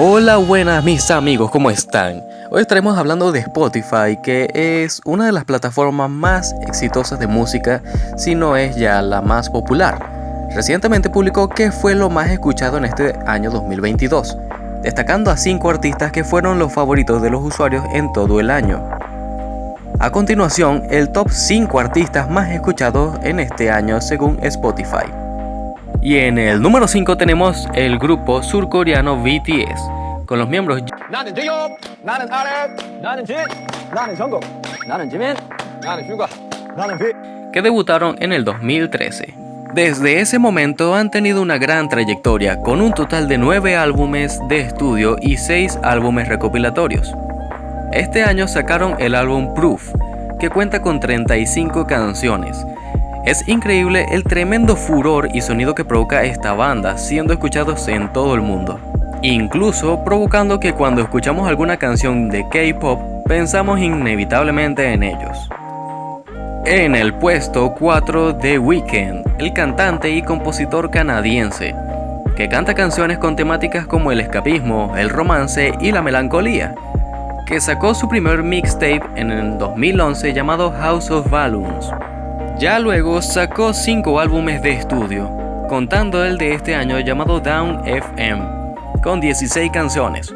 Hola buenas mis amigos, ¿cómo están? Hoy estaremos hablando de Spotify, que es una de las plataformas más exitosas de música, si no es ya la más popular. Recientemente publicó qué fue lo más escuchado en este año 2022, destacando a 5 artistas que fueron los favoritos de los usuarios en todo el año. A continuación, el top 5 artistas más escuchados en este año según Spotify. Y en el número 5 tenemos el grupo surcoreano BTS, con los miembros que debutaron en el 2013. Desde ese momento han tenido una gran trayectoria, con un total de 9 álbumes de estudio y 6 álbumes recopilatorios. Este año sacaron el álbum Proof, que cuenta con 35 canciones, es increíble el tremendo furor y sonido que provoca esta banda, siendo escuchados en todo el mundo. Incluso provocando que cuando escuchamos alguna canción de K-pop, pensamos inevitablemente en ellos. En el puesto 4 The Weeknd, el cantante y compositor canadiense, que canta canciones con temáticas como el escapismo, el romance y la melancolía, que sacó su primer mixtape en el 2011 llamado House of Balloons. Ya luego sacó 5 álbumes de estudio, contando el de este año llamado Down FM, con 16 canciones.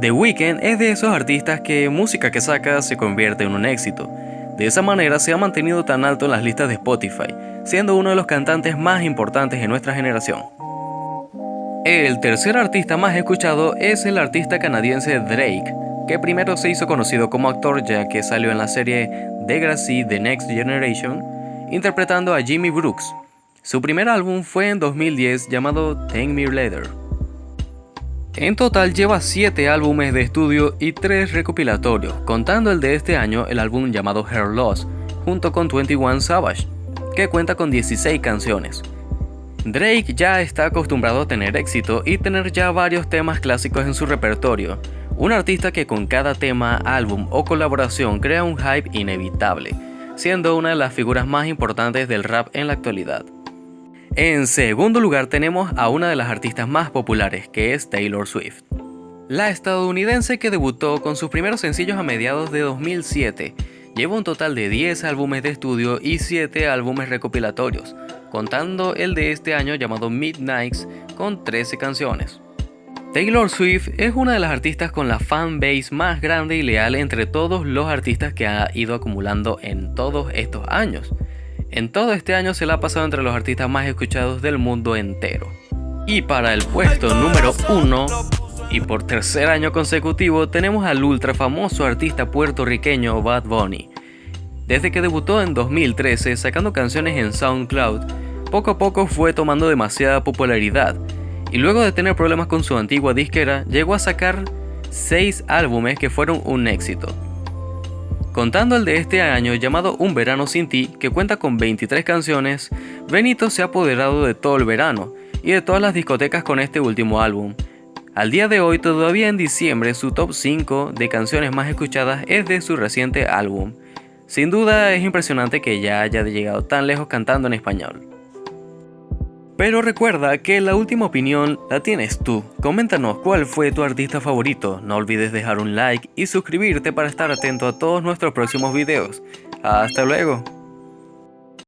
The Weeknd es de esos artistas que música que saca se convierte en un éxito. De esa manera se ha mantenido tan alto en las listas de Spotify, siendo uno de los cantantes más importantes en nuestra generación. El tercer artista más escuchado es el artista canadiense Drake, que primero se hizo conocido como actor ya que salió en la serie Degrassi The Next Generation interpretando a Jimmy Brooks. Su primer álbum fue en 2010 llamado Take Me Later. En total lleva 7 álbumes de estudio y 3 recopilatorios, contando el de este año el álbum llamado Hair Loss, junto con 21 Savage, que cuenta con 16 canciones. Drake ya está acostumbrado a tener éxito y tener ya varios temas clásicos en su repertorio, un artista que con cada tema, álbum o colaboración crea un hype inevitable siendo una de las figuras más importantes del rap en la actualidad. En segundo lugar tenemos a una de las artistas más populares, que es Taylor Swift. La estadounidense que debutó con sus primeros sencillos a mediados de 2007, lleva un total de 10 álbumes de estudio y 7 álbumes recopilatorios, contando el de este año llamado Midnights con 13 canciones. Taylor Swift es una de las artistas con la fanbase más grande y leal entre todos los artistas que ha ido acumulando en todos estos años. En todo este año se la ha pasado entre los artistas más escuchados del mundo entero. Y para el puesto número 1, y por tercer año consecutivo, tenemos al ultra famoso artista puertorriqueño Bad Bunny. Desde que debutó en 2013 sacando canciones en SoundCloud, poco a poco fue tomando demasiada popularidad y luego de tener problemas con su antigua disquera, llegó a sacar 6 álbumes que fueron un éxito. Contando el de este año llamado Un Verano Sin Ti, que cuenta con 23 canciones, Benito se ha apoderado de todo el verano y de todas las discotecas con este último álbum. Al día de hoy, todavía en diciembre, su top 5 de canciones más escuchadas es de su reciente álbum. Sin duda es impresionante que ya haya llegado tan lejos cantando en español. Pero recuerda que la última opinión la tienes tú. Coméntanos cuál fue tu artista favorito. No olvides dejar un like y suscribirte para estar atento a todos nuestros próximos videos. Hasta luego.